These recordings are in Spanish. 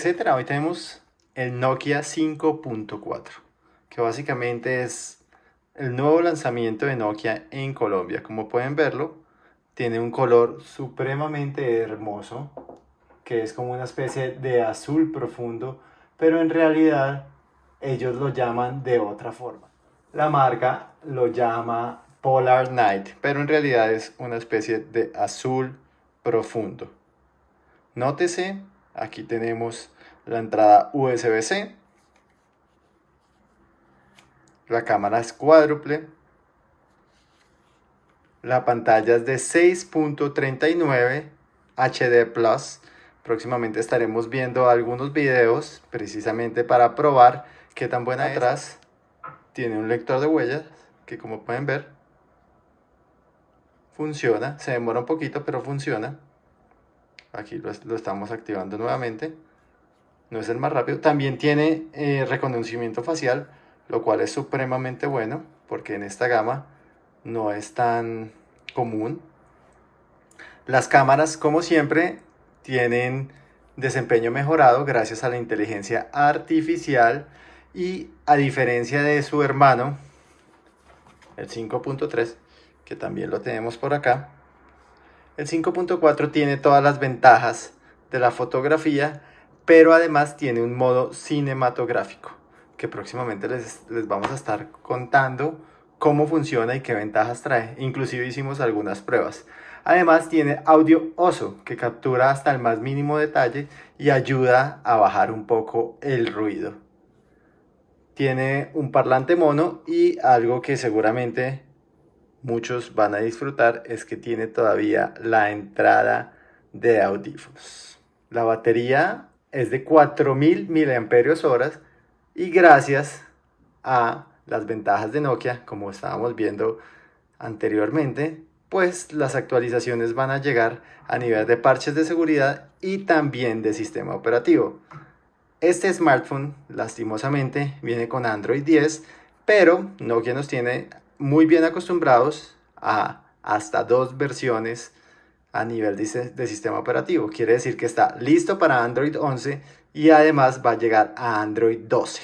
etcétera. Hoy tenemos el Nokia 5.4, que básicamente es el nuevo lanzamiento de Nokia en Colombia. Como pueden verlo, tiene un color supremamente hermoso, que es como una especie de azul profundo, pero en realidad ellos lo llaman de otra forma. La marca lo llama Polar Night, pero en realidad es una especie de azul profundo. Nótese, aquí tenemos la entrada USB-C, la cámara es cuádruple, la pantalla es de 6.39 HD Plus. Próximamente estaremos viendo algunos videos precisamente para probar qué tan buena es. Atrás tiene un lector de huellas que como pueden ver funciona. Se demora un poquito pero funciona. Aquí lo, estamos activando nuevamente. No es el más rápido. También tiene eh, reconocimiento facial, lo cual es supremamente bueno porque en esta gama no es tan común. Las cámaras, como siempre, tienen desempeño mejorado gracias a la inteligencia artificial y a diferencia de su hermano, el 5.3, que también lo tenemos por acá, el 5.4 tiene todas las ventajas de la fotografía, pero además tiene un modo cinematográfico, que próximamente les, les vamos a estar contando cómo funciona y qué ventajas trae. Inclusive hicimos algunas pruebas. Además tiene audio OSO que captura hasta el más mínimo detalle y ayuda a bajar un poco el ruido. Tiene un parlante mono y algo que seguramente muchos van a disfrutar es que tiene todavía la entrada de audífonos. La batería es de 4000 mAh y gracias a las ventajas de Nokia, como estábamos viendo anteriormente, pues las actualizaciones van a llegar a nivel de parches de seguridad y también de sistema operativo. Este smartphone, lastimosamente, viene con Android 10, pero Nokia nos tiene muy bien acostumbrados a hasta dos versiones a nivel de, sistema operativo. Quiere decir que está listo para Android 11 y además va a llegar a Android 12.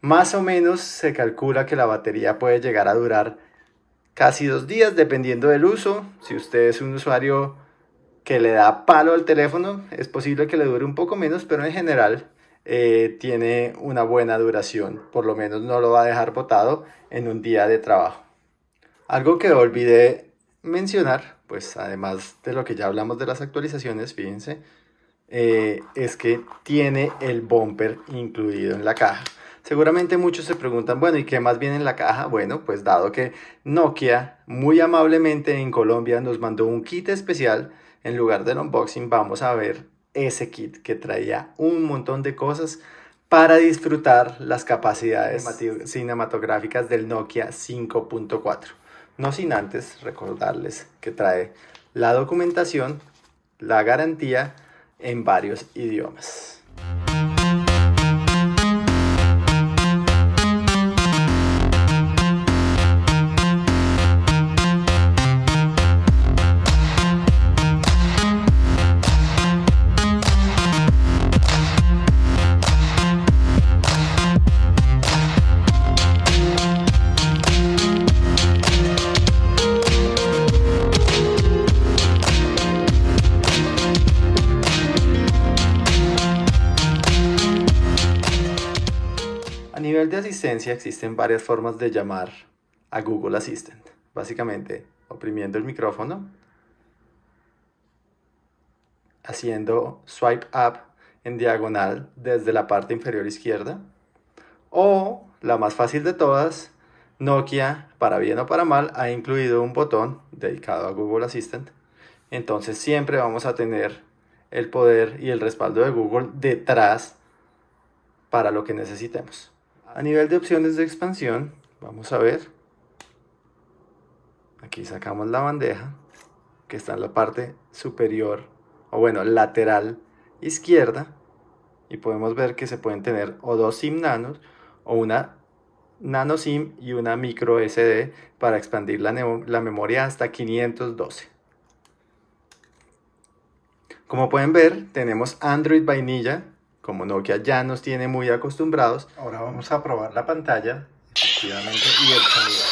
Más o menos se calcula que la batería puede llegar a durar casi dos días dependiendo del uso. Si usted es un usuario que le da palo al teléfono, es posible que le dure un poco menos, pero en general eh, tiene una buena duración. Por lo menos no lo va a dejar botado en un día de trabajo. Algo que olvidé mencionar, pues además de lo que ya hablamos de las actualizaciones, fíjense, eh, es que tiene el bumper incluido en la caja. Seguramente muchos se preguntan, bueno, ¿y qué más viene en la caja? Bueno, pues dado que Nokia muy amablemente en Colombia nos mandó un kit especial, en lugar del unboxing vamos a ver ese kit que traía un montón de cosas para disfrutar las capacidades cinematográficas del Nokia 5.4. No sin antes recordarles que trae la documentación, la garantía en varios idiomas. Existen varias formas de llamar a Google Assistant. Básicamente, oprimiendo el micrófono, haciendo swipe up en diagonal desde la parte inferior izquierda, o la más fácil de todas, Nokia, para bien o para mal, ha incluido un botón dedicado a Google Assistant. Entonces siempre vamos a tener el poder y el respaldo de Google detrás para lo que necesitemos. A nivel de opciones de expansión, vamos a ver. Aquí sacamos la bandeja que está en la parte superior, o bueno, lateral izquierda. Y podemos ver que se pueden tener o dos SIM nanos o una nano SIM y una micro SD para expandir la, la memoria hasta 512. Como pueden ver, tenemos Android vainilla como Nokia ya nos tiene muy acostumbrados. Ahora vamos a probar la pantalla, efectivamente, y el sonido.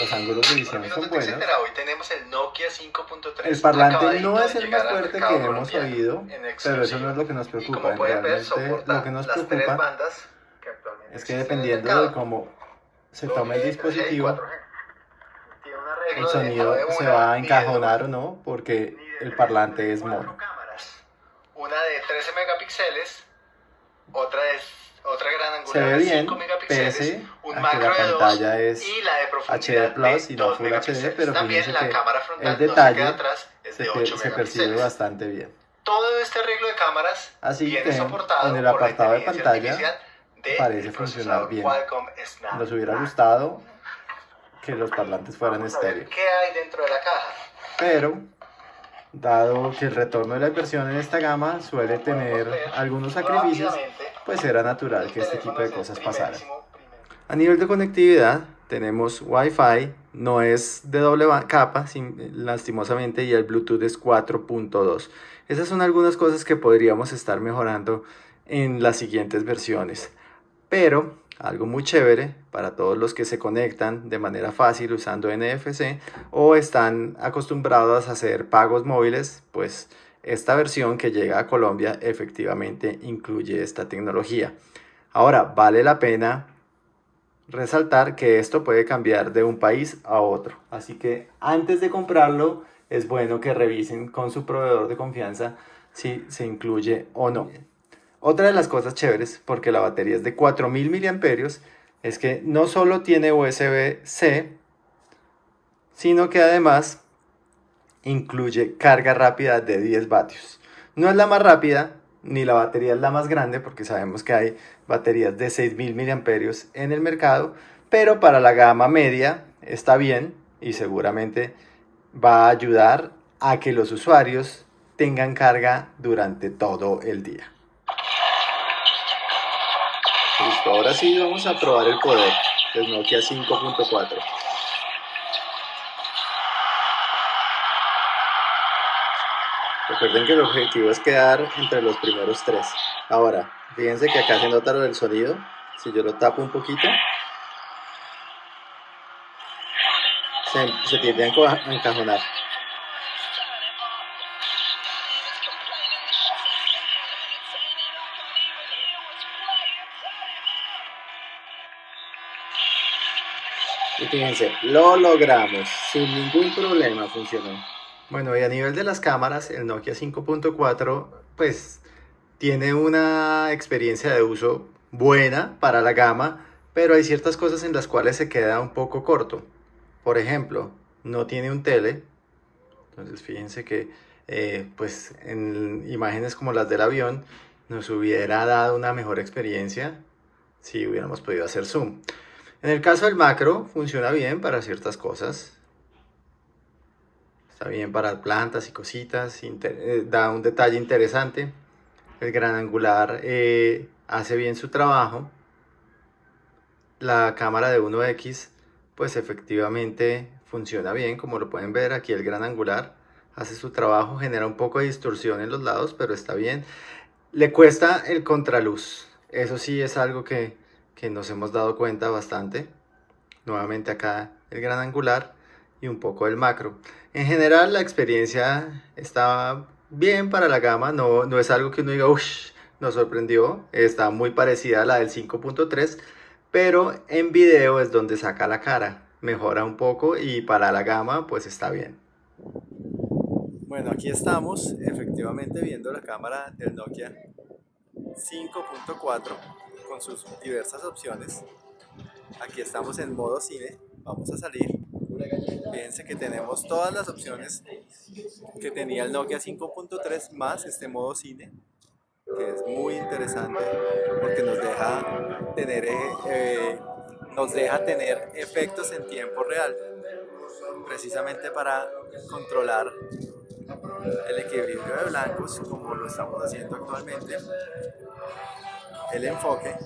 Los ángulos de visión son buenos. Hoy tenemos el Nokia 5.3. El parlante no es el más fuerte que hemos oído, pero eso no es lo que nos preocupa. Realmente lo que nos preocupa es que dependiendo de cómo se tome el dispositivo, el sonido se va a encajonar o no, porque el parlante es mono. Una de 13 megapíxeles, otra es otra gran angular se ve bien, pese un que la pantalla es y la de HD Plus y no Full HD, pero fíjense que el detalle atrás es de se, se percibe bastante bien. Todo este arreglo de cámaras Así viene que soportado en el apartado de pantalla parece funcionar bien. Nos hubiera gustado que los parlantes fueran estéreo. ¿Qué hay dentro de la caja? Pero, dado que el retorno de la inversión en esta gama suele tener algunos sacrificios, pues era natural que este tipo de cosas pasaran. A nivel de conectividad, tenemos Wi-Fi, no es de doble capa, lastimosamente, y el Bluetooth es 4.2. Esas son algunas cosas que podríamos estar mejorando en las siguientes versiones. Pero algo muy chévere para todos los que se conectan de manera fácil usando NFC o están acostumbrados a hacer pagos móviles, pues esta versión que llega a Colombia efectivamente incluye esta tecnología. Ahora, vale la pena resaltar que esto puede cambiar de un país a otro. Así que antes de comprarlo, es bueno que revisen con su proveedor de confianza si se incluye o no. Otra de las cosas chéveres, porque la batería es de 4000 mAh, es que no solo tiene USB-C, sino que además incluye carga rápida de 10 vatios. No es la más rápida, ni la batería es la más grande, porque sabemos que hay baterías de 6000 mAh en el mercado, pero para la gama media está bien y seguramente va a ayudar a que los usuarios tengan carga durante todo el día. Ahora sí vamos a probar el poder del Nokia 5.4. Recuerden que el objetivo es quedar entre los primeros tres. Ahora, fíjense que acá se nota lo del sonido. Si yo lo tapo un poquito, se, se tiende a encajonar. Y fíjense, lo logramos, sin ningún problema funcionó. Bueno, y a nivel de las cámaras, el Nokia 5.4 pues tiene una experiencia de uso buena para la gama, pero hay ciertas cosas en las cuales se queda un poco corto. Por ejemplo, no tiene un tele, entonces fíjense que eh, pues en imágenes como las del avión nos hubiera dado una mejor experiencia si hubiéramos podido hacer zoom. En el caso del macro, funciona bien para ciertas cosas. Está bien para plantas y cositas, eh, da un detalle interesante. El gran angular eh, hace bien su trabajo. La cámara de 1X, pues efectivamente funciona bien, como lo pueden ver aquí el gran angular hace su trabajo, genera un poco de distorsión en los lados, pero está bien. Le cuesta el contraluz, eso sí es algo que que nos hemos dado cuenta bastante. Nuevamente acá el gran angular y un poco el macro. En general la experiencia está bien para la gama, no, no es algo que uno diga, uff, nos sorprendió, está muy parecida a la del 5.3, pero en video es donde saca la cara, mejora un poco y para la gama pues está bien. Bueno, aquí estamos efectivamente viendo la cámara del Nokia 5.4 con sus diversas opciones. Aquí estamos en modo cine, vamos a salir. Fíjense que tenemos todas las opciones que tenía el Nokia 5.3 más este modo cine, que es muy interesante porque nos deja tener, eh, eh, nos deja tener efectos en tiempo real, precisamente para controlar el equilibrio de blancos como lo estamos haciendo actualmente el enfoque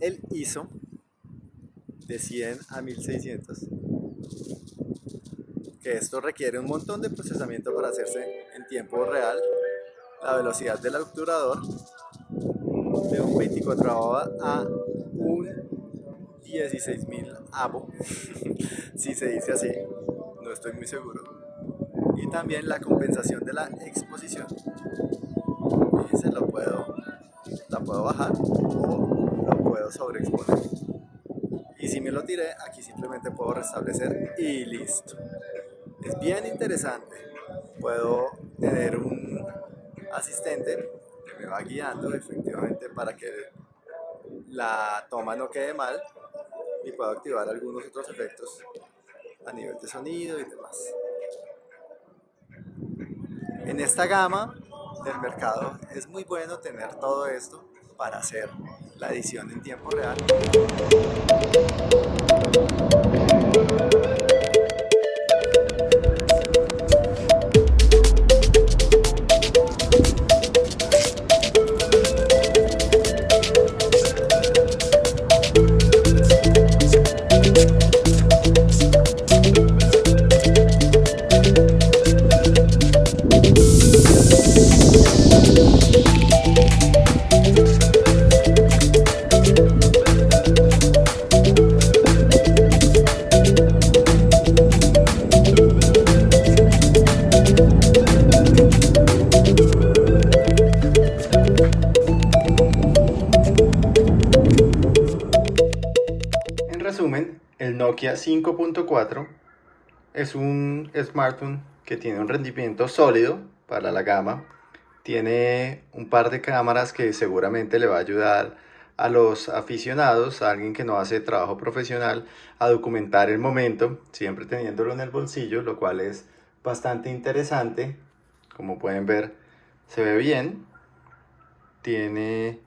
el ISO de 100 a 1600 que esto requiere un montón de procesamiento para hacerse en tiempo real. La velocidad del obturador de un 24 a un 16.000 avo, si se dice así, no estoy muy seguro. Y también la compensación de la exposición. se lo puedo, la puedo bajar o lo puedo sobreexponer. Y si me lo tiré, aquí simplemente puedo restablecer y listo. Es bien interesante. Puedo tener un asistente que me va guiando efectivamente para que la toma no quede mal y puedo activar algunos otros efectos a nivel de sonido y demás. En esta gama del mercado es muy bueno tener todo esto para hacer la edición en tiempo real. Nokia 5.4 es un smartphone que tiene un rendimiento sólido para la gama. Tiene un par de cámaras que seguramente le va a ayudar a los aficionados, a alguien que no hace trabajo profesional, a documentar el momento, siempre teniéndolo en el bolsillo, lo cual es bastante interesante. Como pueden ver, se ve bien. Tiene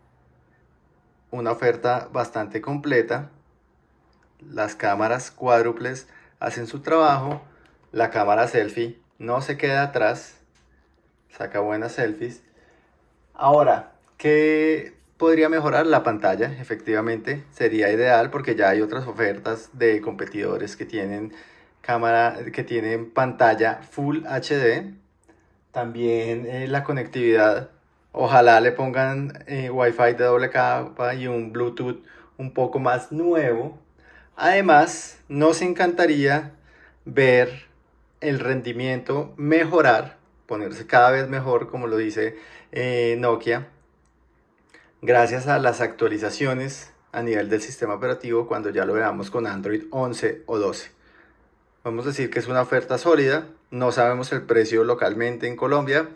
una oferta bastante completa las cámaras cuádruples hacen su trabajo, la cámara selfie no se queda atrás, saca buenas selfies. Ahora, ¿qué podría mejorar la pantalla? Efectivamente, sería ideal porque ya hay otras ofertas de competidores que tienen cámara, que tienen pantalla Full HD. También eh, la conectividad, ojalá le pongan eh, Wi-Fi de doble capa y un Bluetooth un poco más nuevo Además, nos encantaría ver el rendimiento mejorar, ponerse cada vez mejor, como lo dice eh, Nokia, gracias a las actualizaciones a nivel del sistema operativo cuando ya lo veamos con Android 11 o 12. Vamos a decir que es una oferta sólida, no sabemos el precio localmente en Colombia,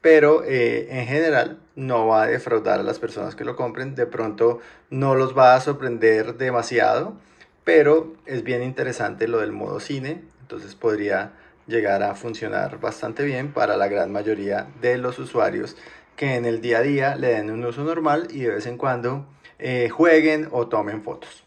pero eh, en general no va a defraudar a las personas que lo compren, de pronto no los va a sorprender demasiado, pero es bien interesante lo del modo cine, entonces podría llegar a funcionar bastante bien para la gran mayoría de los usuarios que en el día a día le den un uso normal y de vez en cuando eh, jueguen o tomen fotos.